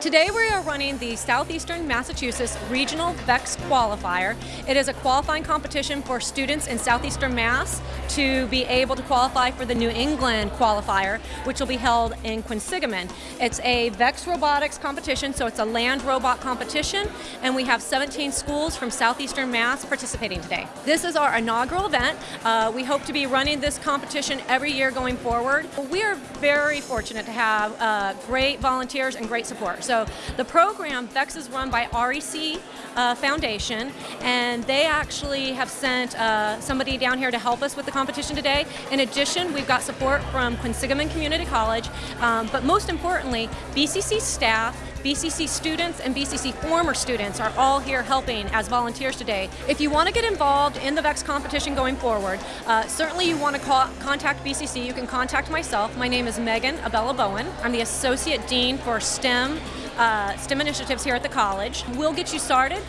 Today we are running the Southeastern Massachusetts Regional VEX Qualifier. It is a qualifying competition for students in Southeastern Mass to be able to qualify for the New England Qualifier, which will be held in Quinsigamond. It's a VEX robotics competition, so it's a land robot competition, and we have 17 schools from Southeastern Mass participating today. This is our inaugural event. Uh, we hope to be running this competition every year going forward. We are very fortunate to have uh, great volunteers and great support. So the program, VEX is run by REC uh, Foundation, and they actually have sent uh, somebody down here to help us with the competition today. In addition, we've got support from Quinsigamond Community College, um, but most importantly, BCC staff, BCC students and BCC former students are all here helping as volunteers today. If you want to get involved in the VEX competition going forward, uh, certainly you want to call, contact BCC. You can contact myself. My name is Megan Abella Bowen. I'm the Associate Dean for STEM Uh, STEM initiatives here at the college. We'll get you started.